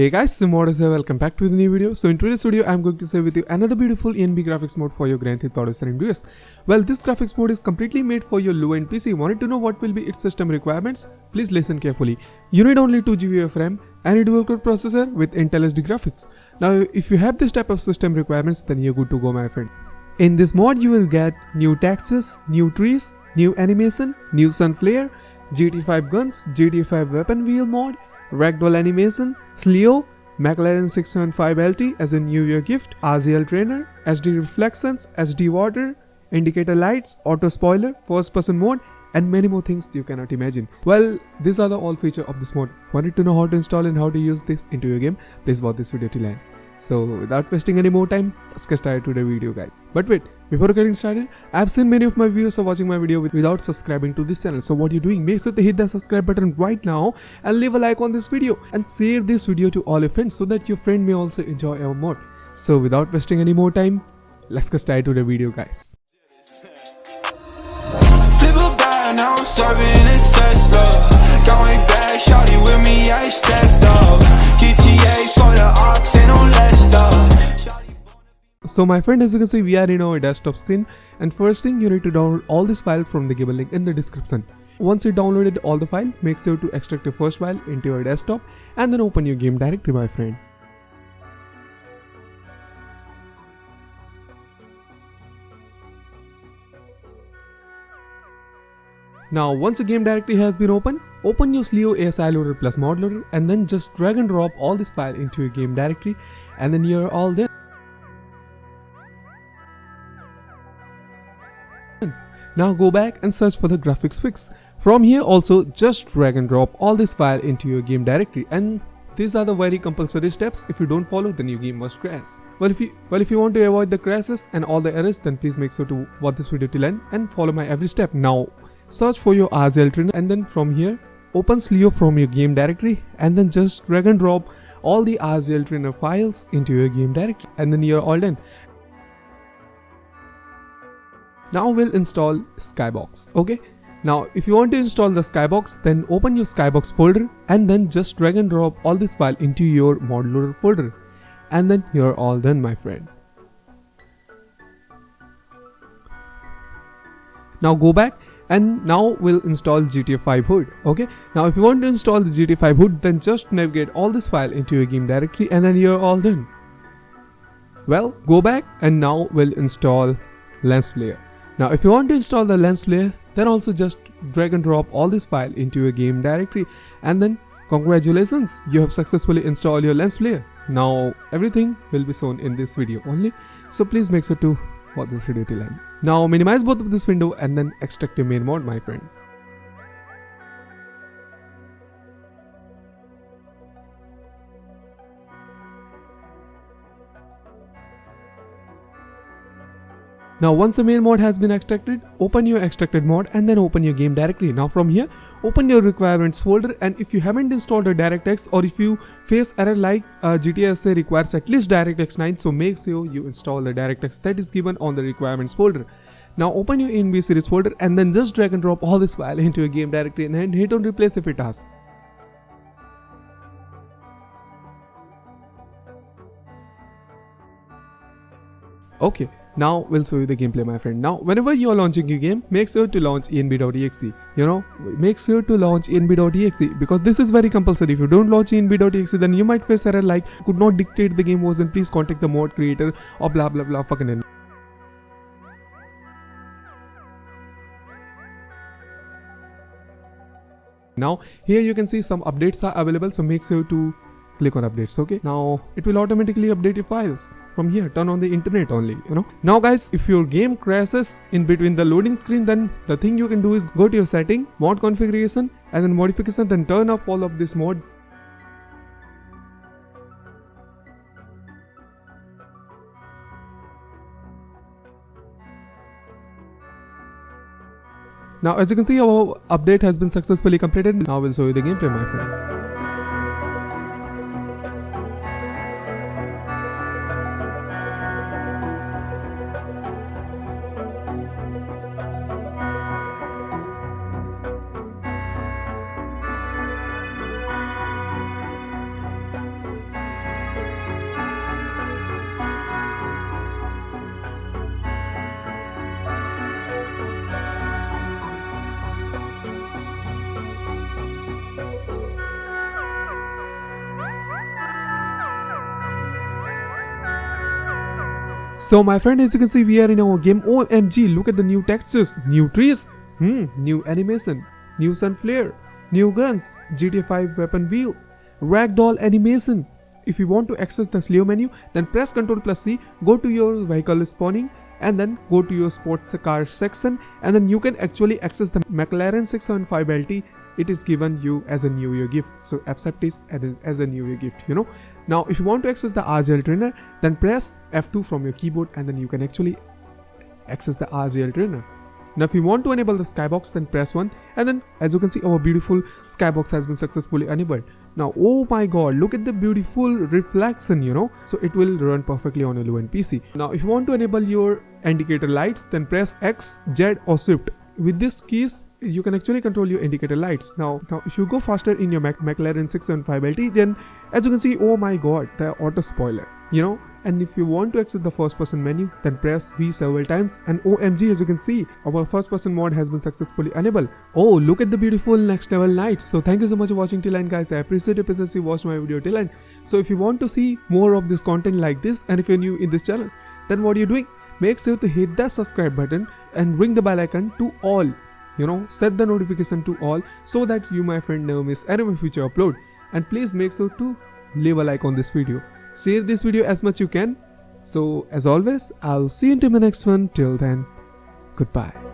Hey guys, Simodus here, welcome back to the new video. So in today's video, I'm going to share with you another beautiful ENB graphics mode for your Grand Theft Auto San Andreas. Well, this graphics mode is completely made for your low-end PC. Wanted to know what will be its system requirements? Please listen carefully. You need only 2 GB of RAM and a dual-core processor with Intel HD graphics. Now, if you have this type of system requirements, then you're good to go, my friend. In this mod, you will get new textures, new trees, new animation, new sun flare, GT5 guns, GT5 weapon wheel mod, ragdoll animation, CLEO, McLaren 675LT as a New Year gift, RZL trainer, SD reflections, SD water, indicator lights, auto spoiler, first person mode, and many more things you cannot imagine. Well, these are the all feature of this mod. Wanted to know how to install and how to use this into your game? Please watch this video till end. So without wasting any more time, let's get started to the video guys. But wait, before getting started, I've seen many of my viewers are watching my video without subscribing to this channel. So what you're doing, make sure to hit that subscribe button right now and leave a like on this video and share this video to all your friends so that your friend may also enjoy our mod. So without wasting any more time, let's get started to the video guys. Now I'm serving a Tesla. Going back, shawty with me, I stepped up. GTA So my friend as you can see we are in our desktop screen and first thing you need to download all this file from the given link in the description. Once you downloaded all the file, make sure to extract the first file into your desktop and then open your game directory my friend. Now once your game directory has been opened, open your Slio ASI loader plus mod loader and then just drag and drop all this file into your game directory and then you're all there. Now go back and search for the graphics fix. From here also just drag and drop all this file into your game directory and these are the very compulsory steps. If you don't follow then your game must crash. Well if you well if you want to avoid the crashes and all the errors then please make sure to watch this video till end and follow my every step. Now search for your RZL trainer and then from here open CLEO from your game directory and then just drag and drop all the RZL trainer files into your game directory and then you're all done. Now we'll install Skybox. Okay. Now if you want to install the Skybox then open your Skybox folder and then just drag and drop all this file into your modular folder and then you're all done my friend. Now go back and now we'll install GTA 5 HUD okay? Now if you want to install the GTA 5 HUD then just navigate all this file into your game directory and then you're all done. Well go back and now we'll install lens flare. Now if you want to install the lens flare then also just drag and drop all this file into your game directory and then congratulations you have successfully installed your lens flare. Now everything will be shown in this video only. So please make sure to watch this video till end now minimize both of this window and then extract your main mod my friend Now once the main mod has been extracted, open your extracted mod and then open your game directory. Now from here, open your requirements folder and if you haven't installed a DirectX or if you face error like uh, GTSA requires at least DirectX 9 so make sure you install the DirectX that is given on the requirements folder. Now open your ENB series folder and then just drag and drop all this file into your game directory and then hit on replace if it has. Okay, now we'll show you the gameplay my friend. Now whenever you are launching your game, make sure to launch enb.exe. You know, make sure to launch enb.exe because this is very compulsory. If you don't launch enb.exe then you might face error like could not dictate the game version, please contact the mod creator or blah blah blah fucking hell. Now here you can see some updates are available so make sure to click on updates okay now it will automatically update your files from here turn on the internet only you know now guys if your game crashes in between the loading screen then the thing you can do is go to your setting mod configuration and then modification then turn off all of this mod Now as you can see our update has been successfully completed. Now we'll show you the gameplay my friend. So my friend as you can see we are in our game OMG look at the new textures, new trees, hmm, new animation, new sun flare, new guns, GTA 5 weapon wheel, ragdoll animation. If you want to access the slow menu then press Ctrl plus C, go to your vehicle spawning and then go to your sports car section and then you can actually access the McLaren 675 LT it is given you as a new year gift. So accept this as a new year gift you know. Now if you want to access the RZL trainer then press F2 from your keyboard and then you can actually access the RZL trainer. Now if you want to enable the skybox then press 1 and then as you can see our beautiful skybox has been successfully enabled. Now oh my god look at the beautiful reflection you know. So it will run perfectly on a low-end pc now if you want to enable your indicator lights then press x z or shift. With these keys you can actually control your indicator lights now now if you go faster in your Mac mclaren 675 lt then as you can see oh my god the auto spoiler you know and if you want to exit the first person menu then press V several times and OMG as you can see our first person mode has been successfully enabled. Oh look at the beautiful next level lights. So thank you so much for watching till end guys I appreciate your patience you watched my video till end. So if you want to see more of this content like this and if you're new in this channel then what are you doing? Make sure to hit that subscribe button and ring the bell icon to all you know set the notification to all so that you my friend never miss any of my future upload. And please make sure to leave a like on this video. Share this video as much you can. So as always i'll see you into my next one. Till then goodbye